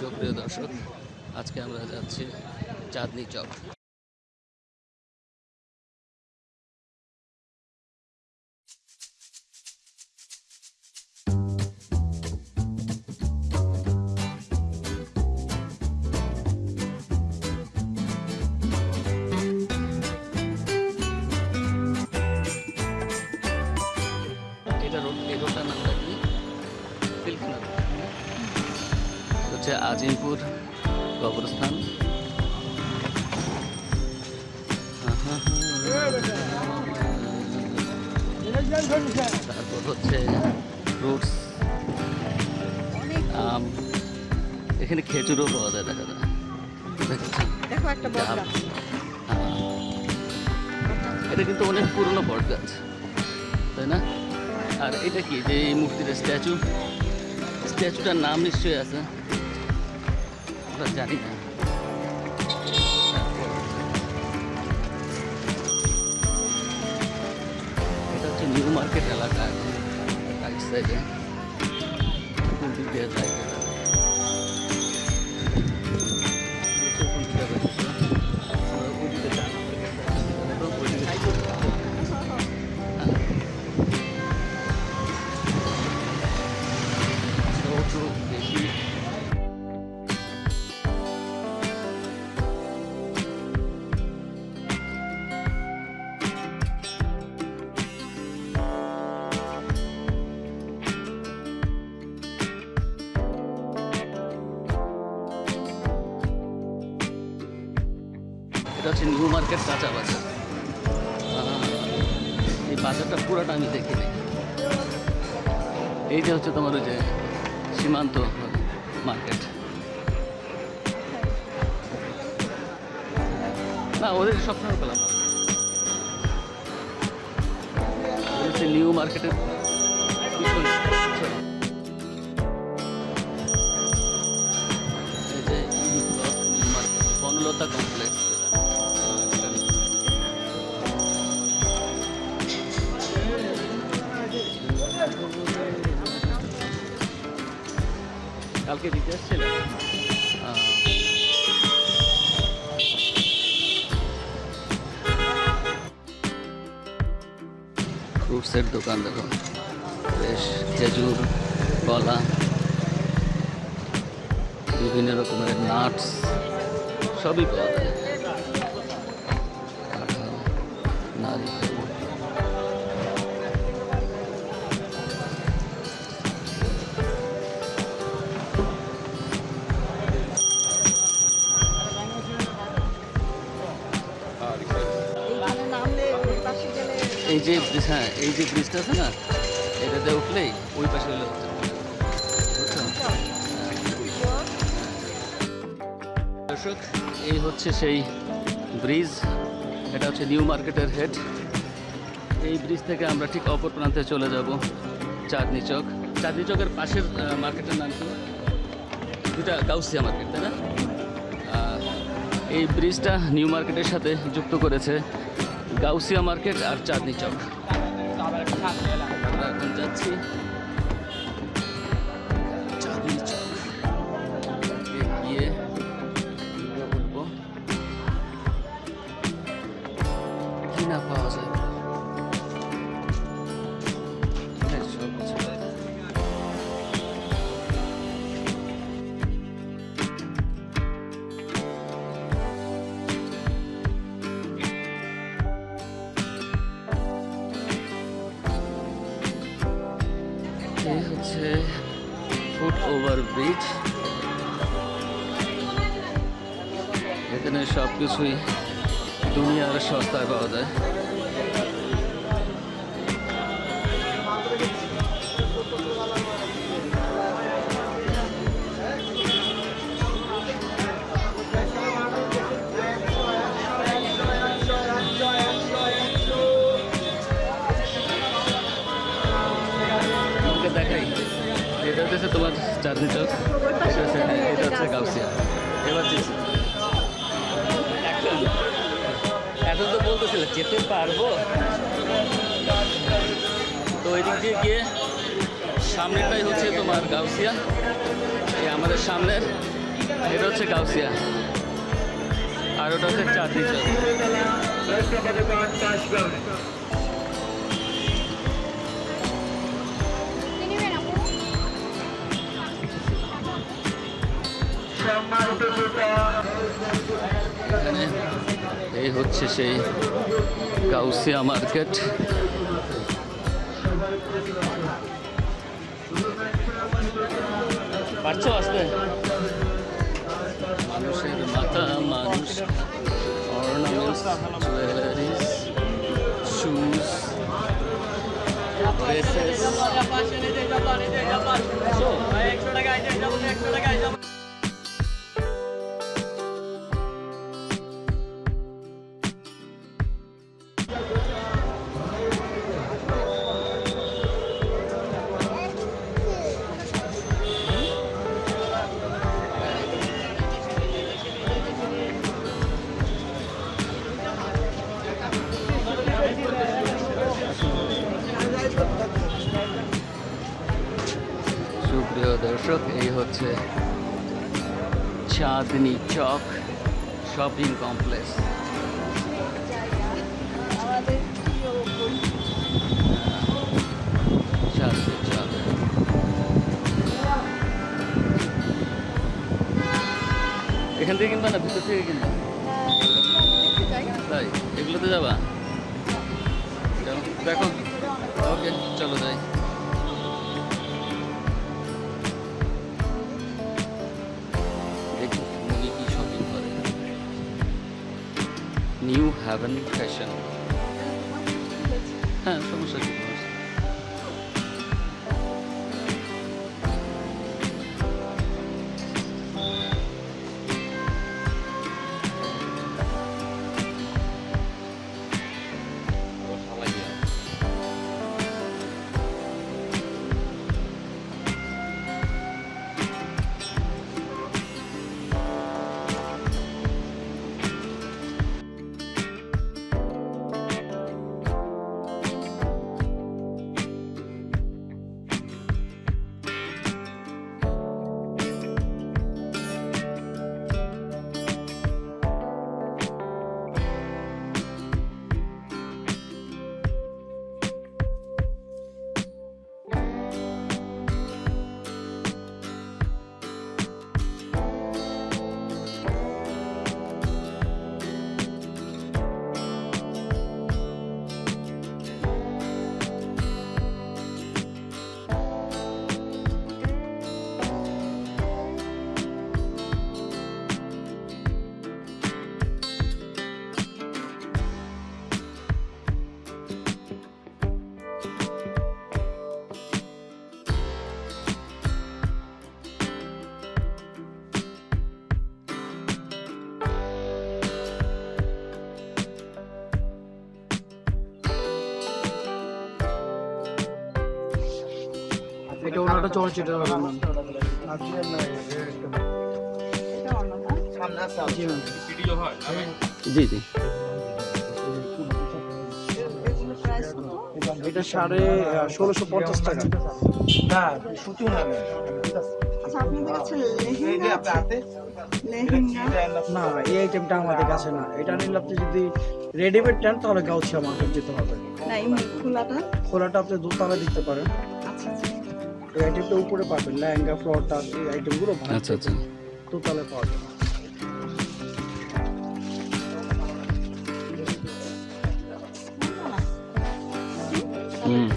সুপ্রিয় দর্শক আজকে আমরা যাচ্ছি চাঁদনি চক। হচ্ছে আজিমপুর কবরস্থান। তারপর হচ্ছে ফ্রুটস আম এখানে খেজুরও পাওয়া যায় দেখা যায়। এটা কিন্তু অনেক পুরনো বট গাছ তাই না? আর এটা কি যে এই মূর্তিটা স্ট্যাচু? স্ট্যাচুটার নাম নিশ্চয়ই আছে। আমরা জানি না এটা হচ্ছে নিউ মার্কেট এলাকা এখন রাইট এটা নিউ মার্কেট কাঁচা বাজার এই বাজারটা পুরোটা আমি দেখিনি এই যে হচ্ছে তোমার ওই যে সীমান্ত মার্কেট। না, ওদের সবসময় পেলাম নিউ মার্কেটের বনলতা কমপ্লেক্স কালকে দিতে এসেছিল? ফ্রুটসের দোকান দেখো। বেশ খেজুর, কলা, বিভিন্ন রকমের নাটস, সবই পাওয়া যায়। যে হ্যাঁ এই যে ব্রিজটা আছে না, এটাতে উঠলেই ওই পাশে হলে হচ্ছে দর্শক, এই হচ্ছে সেই ব্রিজ এটা হচ্ছে নিউ মার্কেটের হেড এই ব্রিজ থেকে আমরা ঠিক অপর প্রান্তে চলে যাব, চাঁদনি চক। চাঁদনি চকের পাশের মার্কেটের নাম কি? দুটা গাউসিয়া মার্কেট তাই না? এই ব্রিজটা নিউ মার্কেটের সাথে যুক্ত করেছে গাউসিয়া মার্কেট আর চাঁদনি চক। আমরা এখন যাচ্ছি। কিছুই দুনিয়ার সস্তায় পাওয়া যায়। দেখাই এটা হচ্ছে তোমার চাঁদনি চক এটা হচ্ছে গাউসিয়া। এখন যেতে পারব? তো ওই দিক দিয়ে গিয়ে সামনেটাই হচ্ছে তোমার গাউসিয়া। এই আমাদের সামনের, এটা হচ্ছে গাউসিয়া। আর ওটা হচ্ছে চাঁদনি এখানে এই হচ্ছে সেই গাউসিয়া মার্কেট। পারছ আসতে? মানুষের মাথা মানুষ অর্নামেন্টস জুয়েলারিস শুজ ড্রেসেস সুপ্রিয় চক শপিং কমপ্লেক্স এখান থেকে কিনবা না? ভিতর থেকে কিনবা। তাই? এগুলোতে যাবা? দেখো। ওকে, চলো যাই। নিউ হ্যাভেন ফ্যাশন হ্যাঁ সমস্যা কি চলচ্চিত্র এটা অন্য না? জি জি? এটা সাড়ে ষোলোশো পঞ্চাশ টাকা আচ্ছা? না এই আইটেমটা আমাদের কাছে না এটা নিলে আপনি যদি রেডিমেড নেন তাহলে গাউছিয়া মার্কেট যেতে হবে খোলাটা? খোলাটা আপনি দোতলা দিতে পারেন আইটেমটা উপরে পাবেন লেহেঙ্গা ফ্লটা এই আইটেমগুলো ভালো। আচ্ছা আচ্ছা। দোতলায় পাওয়া যাবে। হুম।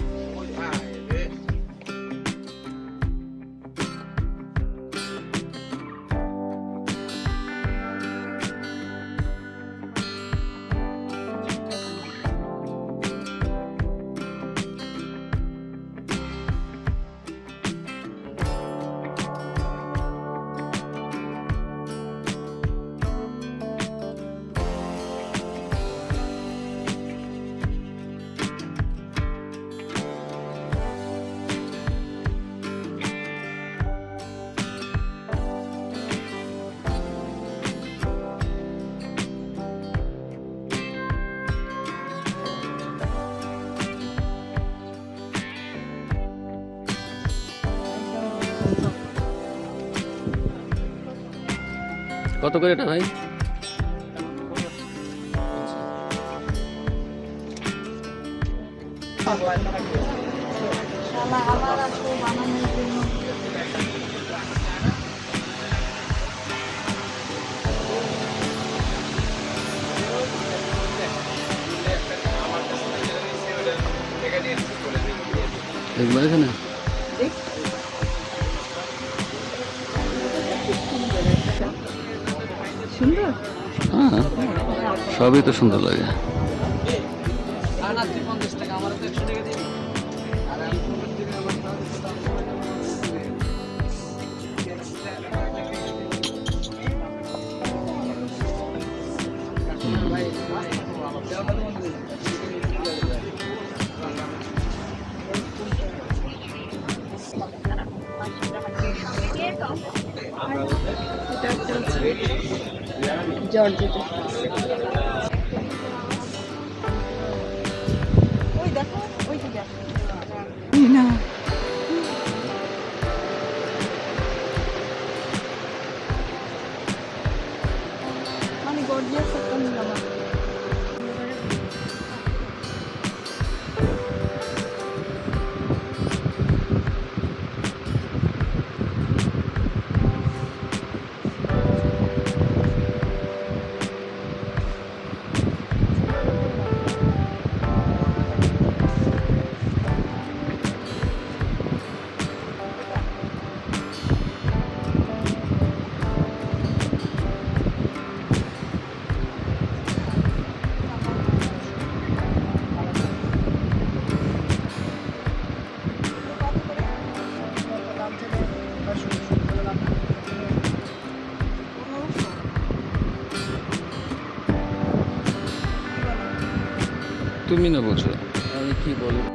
কত করে এটা ভাই? দেখব এখানে? সুন্দর? হ্যাঁ সবই তো সুন্দর লাগে। জর্জেটের ওই দেখো ওই দিকে না। না বলছো আমি কি বলব?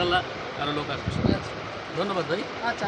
ইনশাল্লাহ আরও লোক আসবে ধন্যবাদ ভাই। আচ্ছা